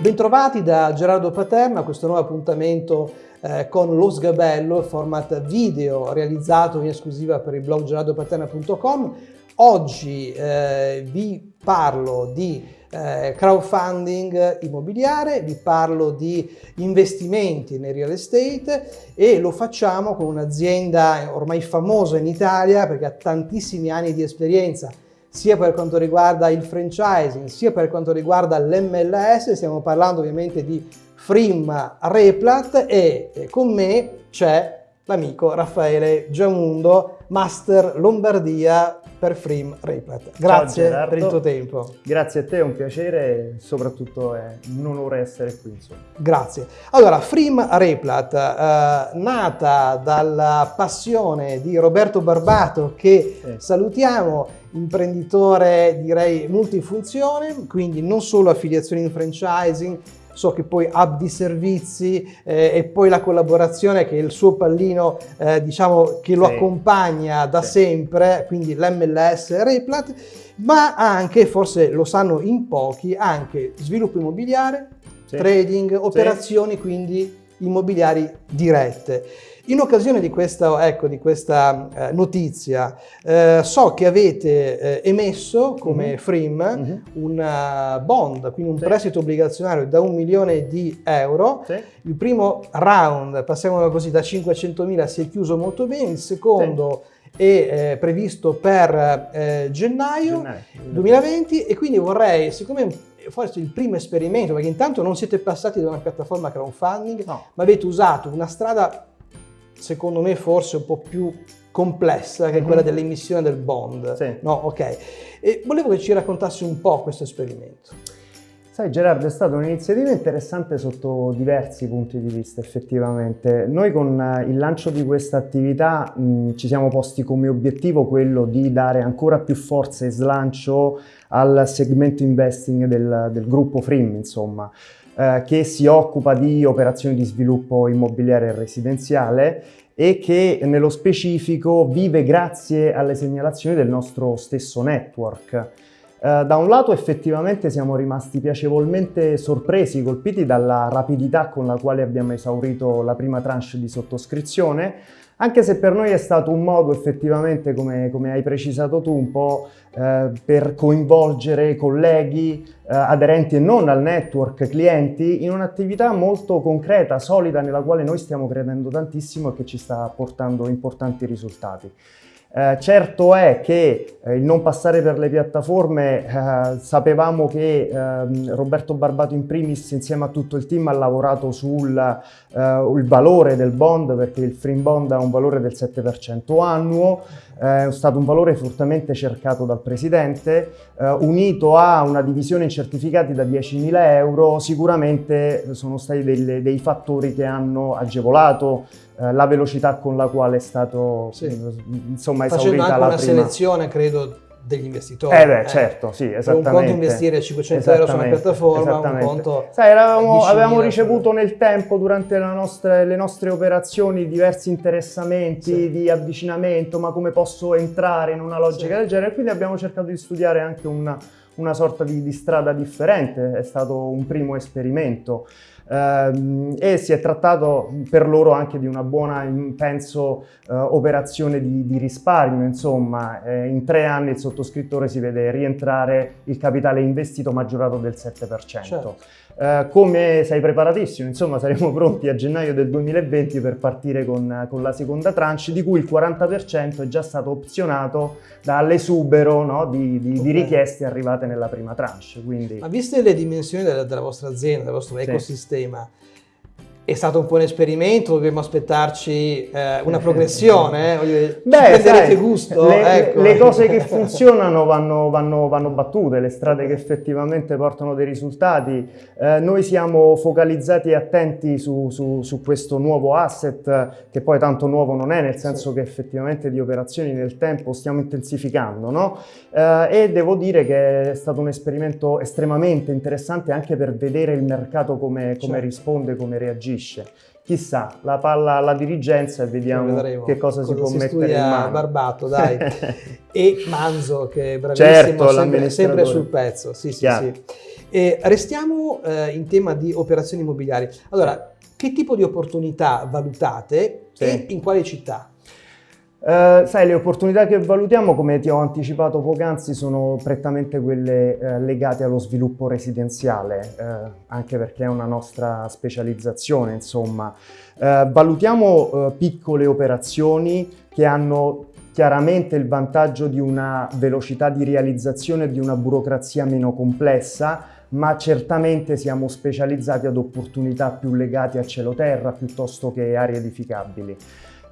Bentrovati da Gerardo Paterna a questo nuovo appuntamento eh, con Lo Sgabello, format video realizzato in esclusiva per il blog gerardopaterna.com. Oggi eh, vi parlo di eh, crowdfunding immobiliare, vi parlo di investimenti nel real estate e lo facciamo con un'azienda ormai famosa in Italia perché ha tantissimi anni di esperienza sia per quanto riguarda il franchising, sia per quanto riguarda l'MLS, stiamo parlando ovviamente di Frim Replat e con me c'è l'amico Raffaele Giamundo, Master Lombardia per Frim Replat. Grazie per il tuo tempo. Grazie a te, è un piacere e soprattutto è un onore essere qui. Insomma. Grazie. Allora, Frim Replat, eh, nata dalla passione di Roberto Barbato che sì. salutiamo, imprenditore direi multifunzione, quindi non solo affiliazioni in franchising, so che poi hub di servizi eh, e poi la collaborazione che è il suo pallino eh, diciamo che lo sì. accompagna da sì. sempre, quindi l'MLS Replat, ma anche, forse lo sanno in pochi, anche sviluppo immobiliare, sì. trading, operazioni quindi immobiliari dirette. In occasione di questa, ecco, di questa eh, notizia, eh, so che avete eh, emesso come mm -hmm. FRIM mm -hmm. un uh, bond, quindi un sì. prestito obbligazionario da un milione di euro. Sì. Il primo round, passiamolo così, da 500 mila si è chiuso molto bene, il secondo sì. È eh, previsto per eh, gennaio, gennaio 2020 e quindi vorrei, siccome forse il primo esperimento, perché intanto non siete passati da una piattaforma crowdfunding, no. ma avete usato una strada secondo me forse un po' più complessa che è quella mm -hmm. dell'emissione del bond. Sì. No, ok. E volevo che ci raccontassi un po' questo esperimento. Sai Gerardo, è stata un'iniziativa interessante sotto diversi punti di vista effettivamente. Noi con eh, il lancio di questa attività mh, ci siamo posti come obiettivo quello di dare ancora più forza e slancio al segmento investing del, del gruppo Frim, insomma eh, che si occupa di operazioni di sviluppo immobiliare e residenziale e che nello specifico vive grazie alle segnalazioni del nostro stesso network. Eh, da un lato effettivamente siamo rimasti piacevolmente sorpresi, colpiti dalla rapidità con la quale abbiamo esaurito la prima tranche di sottoscrizione, anche se per noi è stato un modo effettivamente, come, come hai precisato tu, un po' eh, per coinvolgere colleghi, eh, aderenti e non al network, clienti, in un'attività molto concreta, solida, nella quale noi stiamo credendo tantissimo e che ci sta portando importanti risultati. Eh, certo è che eh, il non passare per le piattaforme, eh, sapevamo che ehm, Roberto Barbato in primis insieme a tutto il team ha lavorato sul eh, valore del bond perché il free bond ha un valore del 7% annuo, eh, è stato un valore fortemente cercato dal Presidente, eh, unito a una divisione in certificati da 10.000 euro, sicuramente sono stati dei, dei fattori che hanno agevolato la velocità con la quale è stato sì. insomma, esaurita una prima. selezione, credo, degli investitori. Eh beh, eh. certo, sì, esattamente. Un conto investire 500 euro su una piattaforma, un conto... Sai, eravamo, avevamo ricevuto nel tempo, durante nostra, le nostre operazioni, diversi interessamenti sì. di avvicinamento, ma come posso entrare in una logica sì. del genere, quindi abbiamo cercato di studiare anche una, una sorta di, di strada differente, è stato un primo esperimento. Uh, e si è trattato per loro anche di una buona, penso, uh, operazione di, di, risparmio, insomma, eh, in tre anni il sottoscrittore si vede rientrare il capitale investito maggiorato del 7%. Certo. Uh, come sei preparatissimo, insomma saremo pronti a gennaio del 2020 per partire con, con la seconda tranche, di cui il 40% è già stato opzionato dall'esubero no, di, di, okay. di, richieste arrivate nella prima tranche. Quindi... Ma viste le dimensioni della, della vostra azienda, del vostro sì. ecosistema, è stato un po' un esperimento, dobbiamo aspettarci eh, una progressione, eh? Beh, sai, gusto. Le, ecco. le, cose che funzionano vanno, vanno, vanno, battute, le strade che effettivamente portano dei risultati. Eh, noi siamo focalizzati e attenti su, su, su, questo nuovo asset, che poi tanto nuovo non è, nel senso sì. che effettivamente di operazioni nel tempo stiamo intensificando, no? Eh, e devo dire che è stato un esperimento estremamente interessante anche per vedere il mercato come, come certo. risponde, come reagisce capisce. Chissà, la palla alla dirigenza e vediamo Vedremo. che cosa, cosa si può si mettere in mano. Barbato, dai. e Manzo, che è bravissimo, certo, sempre, sempre, sul pezzo. Sì, sì, sì. E restiamo eh, in tema di operazioni immobiliari. Allora, che tipo di opportunità valutate sì. e in quale città? Uh, sai, le opportunità che valutiamo, come ti ho anticipato poc'anzi, sono prettamente quelle uh, legate allo sviluppo residenziale, uh, anche perché è una nostra specializzazione, insomma. valutiamo piccole operazioni che hanno chiaramente il vantaggio di una velocità di realizzazione e di una burocrazia meno complessa, ma certamente siamo specializzati ad opportunità più legate a cielo terra piuttosto che aree edificabili.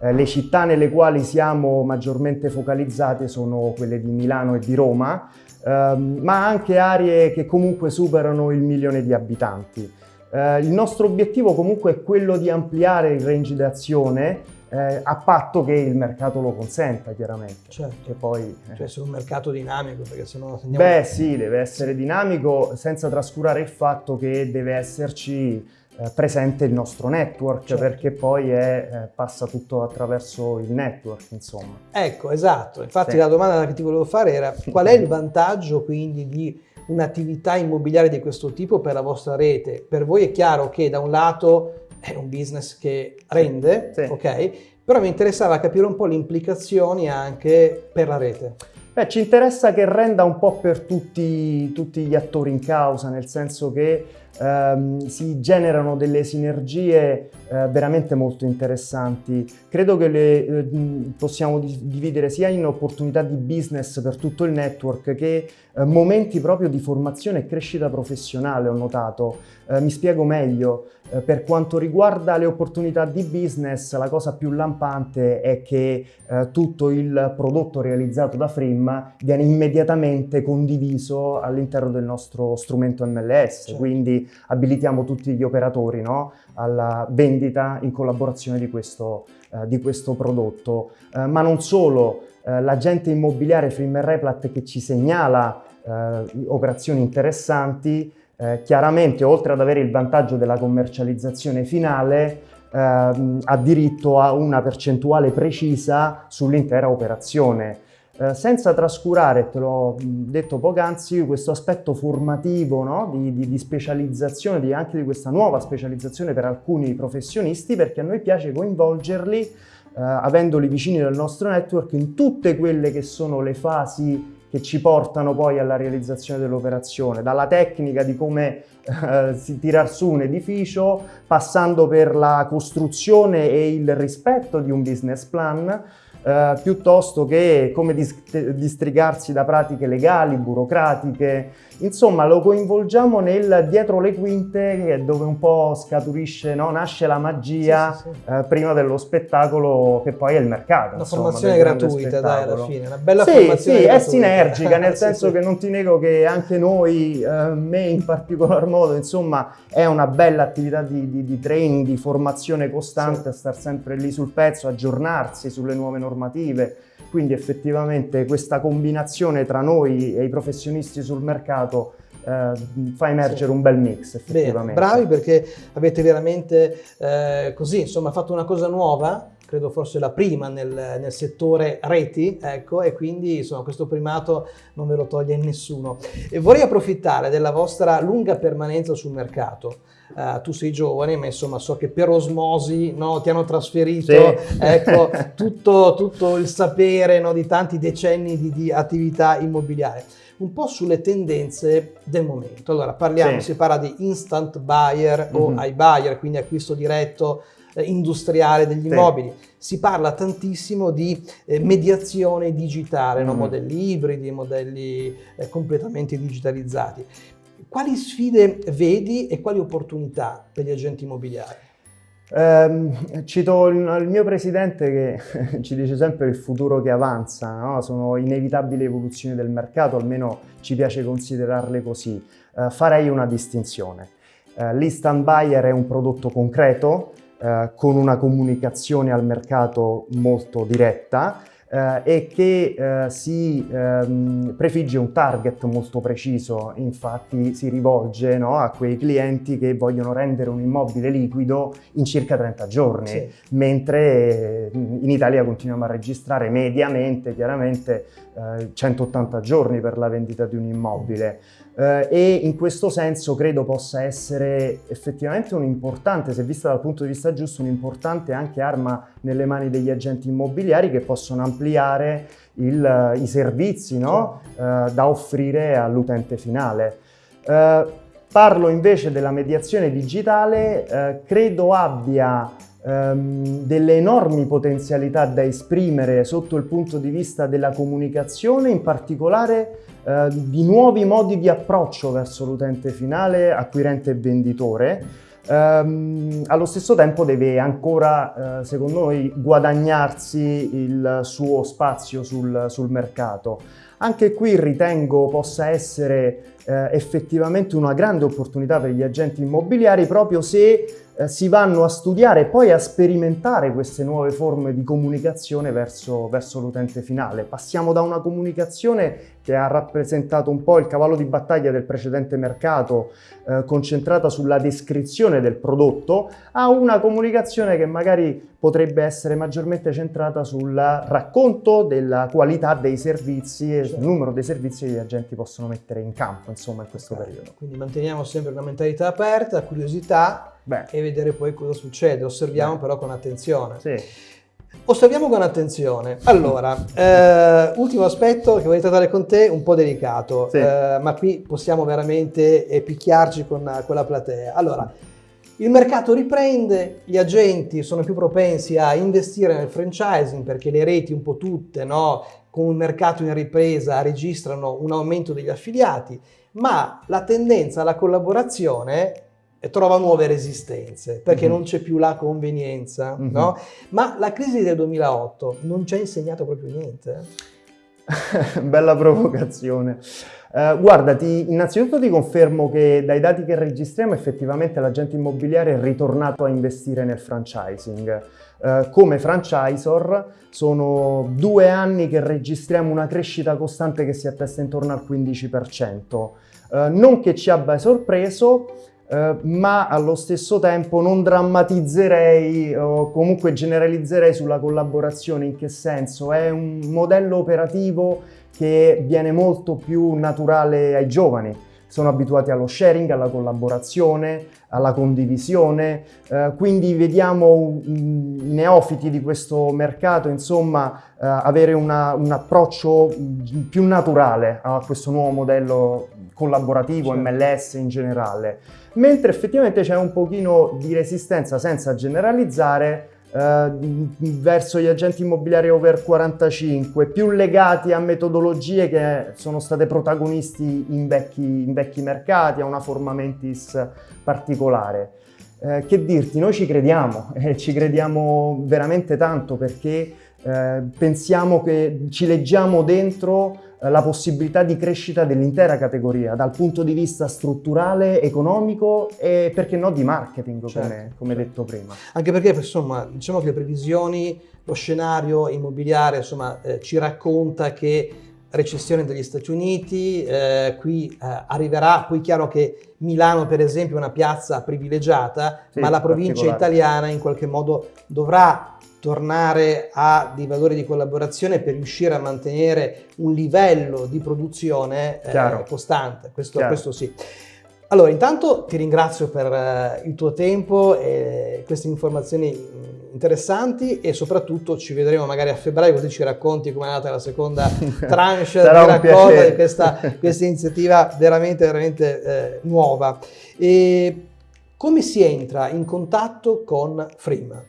Eh, le città nelle quali siamo maggiormente focalizzate sono quelle di Milano e di Roma, ehm, ma anche aree che comunque superano il milione di abitanti. Eh, il nostro obiettivo comunque è quello di ampliare il range d'azione eh, a patto che il mercato lo consenta, chiaramente. Certo. Che poi, eh. Cioè essere un mercato dinamico, perché sennò andiamo... Beh sì, deve essere dinamico senza trascurare il fatto che deve esserci eh, presente il nostro network certo. perché poi è, eh, passa tutto attraverso il network insomma. Ecco esatto, infatti sì. la domanda che ti volevo fare era qual è il vantaggio quindi di un'attività immobiliare di questo tipo per la vostra rete? Per voi è chiaro che da un lato è un business che rende, sì. ok? Però mi interessava capire un po' le implicazioni anche per la rete. Beh, ci interessa che renda un po' per tutti, tutti gli attori in causa, nel senso che ehm, si generano delle sinergie eh, veramente molto interessanti. Credo che le eh, possiamo dividere sia in opportunità di business per tutto il network che eh, momenti proprio di formazione e crescita professionale, ho notato. Eh, mi spiego meglio. Eh, per quanto riguarda le opportunità di business, la cosa più lampante è che eh, tutto il prodotto realizzato da Frim viene immediatamente condiviso all'interno del nostro strumento MLS, certo. quindi abilitiamo tutti gli operatori no? alla vendita in collaborazione di questo, eh, di questo prodotto. Eh, ma non solo, eh, l'agente immobiliare Frimmer Replat che ci segnala eh, operazioni interessanti, eh, chiaramente oltre ad avere il vantaggio della commercializzazione finale, ehm, ha diritto a una percentuale precisa sull'intera operazione. Eh, senza trascurare, te l'ho detto poc'anzi, questo aspetto formativo no? di, di, di, specializzazione, di, anche di questa nuova specializzazione per alcuni professionisti, perché a noi piace coinvolgerli, eh, avendoli vicini del nostro network, in tutte quelle che sono le fasi che ci portano poi alla realizzazione dell'operazione, dalla tecnica di come eh, tirar su un edificio, passando per la costruzione e il rispetto di un business plan, eh, piuttosto che come distrigarsi da pratiche legali, burocratiche, insomma lo coinvolgiamo nel dietro le quinte che è dove un po' scaturisce, no? nasce la magia sì, sì, sì. Eh, prima dello spettacolo che poi è il mercato. Una insomma, formazione gratuita dai alla fine, una bella sì, formazione Sì, gratuita. è sinergica nel senso che non ti nego che anche noi, eh, me in particolar modo, insomma è una bella attività di, di, di training, di formazione costante, a star sempre lì sul pezzo, aggiornarsi sulle nuove normative, quindi effettivamente questa combinazione tra noi e i professionisti sul mercato eh, fa emergere sì. un bel mix effettivamente. Bene, bravi perché avete veramente eh, così, insomma, fatto una cosa nuova, credo forse la prima nel, nel, settore reti, ecco, e quindi insomma questo primato non ve lo toglie nessuno. E vorrei approfittare della vostra lunga permanenza sul mercato. Uh, tu sei giovane, ma insomma so che per osmosi no, ti hanno trasferito sì. ecco, tutto, tutto, il sapere no, di tanti decenni di, di, attività immobiliare. Un po' sulle tendenze del momento. Allora parliamo, sì. si parla di instant buyer mm-hmm. o mhm. iBuyer, quindi acquisto diretto industriale degli immobili. Si parla tantissimo di eh, mediazione digitale, mm. no? modelli ibridi, modelli eh, completamente digitalizzati. Quali sfide vedi e quali opportunità per gli agenti immobiliari? Eh, cito il, il, mio presidente che ci dice sempre il futuro che avanza, no? sono inevitabili evoluzioni del mercato, almeno ci piace considerarle così. Eh, farei una distinzione. Eh, L'instant buyer è un prodotto concreto, eh, con una comunicazione al mercato molto diretta, eh, e che eh, si ehm, prefigge un target molto preciso, infatti si rivolge no, a quei clienti che vogliono rendere un immobile liquido in circa 30 giorni, sì. mentre in Italia continuiamo a registrare mediamente, chiaramente, 180 eh, giorni per la vendita di un immobile. Eh, e in questo senso credo possa essere effettivamente un importante, se vista dal punto di vista giusto, un'importante anche arma nelle mani degli agenti immobiliari che possono ampliare il, i servizi no? eh, da offrire all'utente finale. Eh, parlo invece della mediazione digitale, eh, credo abbia ehm, delle enormi potenzialità da esprimere sotto il punto di vista della comunicazione, in particolare eh, di nuovi modi di approccio verso l'utente finale, acquirente e venditore. Um, allo stesso tempo deve ancora, uh, secondo noi, guadagnarsi il suo spazio sul, sul mercato. Anche qui ritengo possa essere uh, effettivamente una grande opportunità per gli agenti immobiliari proprio se eh, si vanno a studiare e poi a sperimentare queste nuove forme di comunicazione verso, verso l'utente finale. Passiamo da una comunicazione che ha rappresentato un po' il cavallo di battaglia del precedente mercato, eh, concentrata sulla descrizione del prodotto, a una comunicazione che magari potrebbe essere maggiormente centrata sul racconto della qualità dei servizi e sul certo. numero dei servizi che gli agenti possono mettere in campo, insomma, in questo periodo. Quindi manteniamo sempre una mentalità aperta, curiosità, Beh. e vedere poi cosa succede. Osserviamo Beh. però con attenzione. Sì. Osserviamo con attenzione. Allora, eh, ultimo aspetto che vorrei trattare con te, un po' delicato, sì. eh, ma qui possiamo veramente eh, picchiarci con, con la platea. Allora, il mercato riprende, gli agenti sono più propensi a investire nel franchising perché le reti un po' tutte, no, con un mercato in ripresa, registrano un aumento degli affiliati, ma la tendenza alla collaborazione trova nuove resistenze perché mm -hmm. non c'è più la convenienza, mm -hmm. no? Ma la crisi del 2008 non ci ha insegnato proprio niente. Bella provocazione. Uh, guarda, ti, innanzitutto ti confermo che dai dati che registriamo effettivamente l'agente immobiliare è ritornato a investire nel franchising. Uh, come franchisor sono due anni che registriamo una crescita costante che si attesta intorno al 15%. Uh, eh, non che ci abbia sorpreso, Uh, ma allo stesso tempo non drammatizzerei o comunque generalizzerei sulla collaborazione. In che senso? È un modello operativo che viene molto più naturale ai giovani. Sono abituati allo sharing, alla collaborazione, alla condivisione, uh, quindi vediamo i neofiti di questo mercato, insomma, uh, avere una, un approccio più naturale a questo nuovo modello collaborativo, certo. MLS in generale mentre effettivamente c'è un pochino di resistenza senza generalizzare eh, verso gli agenti immobiliari over 45, più legati a metodologie che sono state protagonisti in vecchi, in vecchi mercati, a una forma mentis particolare. Eh, che dirti, noi ci crediamo, eh, ci crediamo veramente tanto perché eh, pensiamo che ci leggiamo dentro eh, la possibilità di crescita dell'intera categoria dal punto di vista strutturale, economico e perché no di marketing certo, come, come detto prima. Anche perché insomma diciamo che le previsioni, lo scenario immobiliare insomma eh, ci racconta che recessione degli Stati Uniti, eh, qui eh, arriverà, poi è chiaro che Milano per esempio è una piazza privilegiata, sì, ma la provincia italiana in qualche modo dovrà tornare a dei valori di collaborazione per riuscire a mantenere un livello di produzione eh, costante, questo, questo, sì. Allora, intanto ti ringrazio per eh, il tuo tempo e queste informazioni mm, interessanti e soprattutto ci vedremo magari a febbraio così ci racconti come è nata la seconda tranche di raccolta di questa, questa, iniziativa veramente, veramente eh, nuova. E come si entra in contatto con Frima?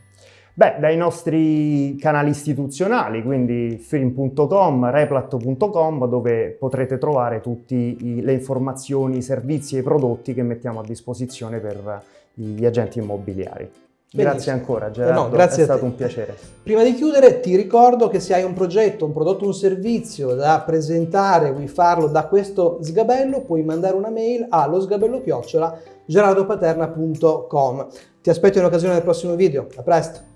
Beh, dai nostri canali istituzionali, quindi film.com, replat.com, dove potrete trovare tutte le informazioni, i servizi e i prodotti che mettiamo a disposizione per gli agenti immobiliari. Benissimo. Grazie ancora Gerardo, no, grazie è stato un piacere. Prima di chiudere ti ricordo che se hai un progetto, un prodotto, un servizio da presentare, vuoi farlo da questo sgabello, puoi mandare una mail allo sgabello chiocciola gerardopaterna.com. Ti aspetto in occasione del prossimo video, a presto!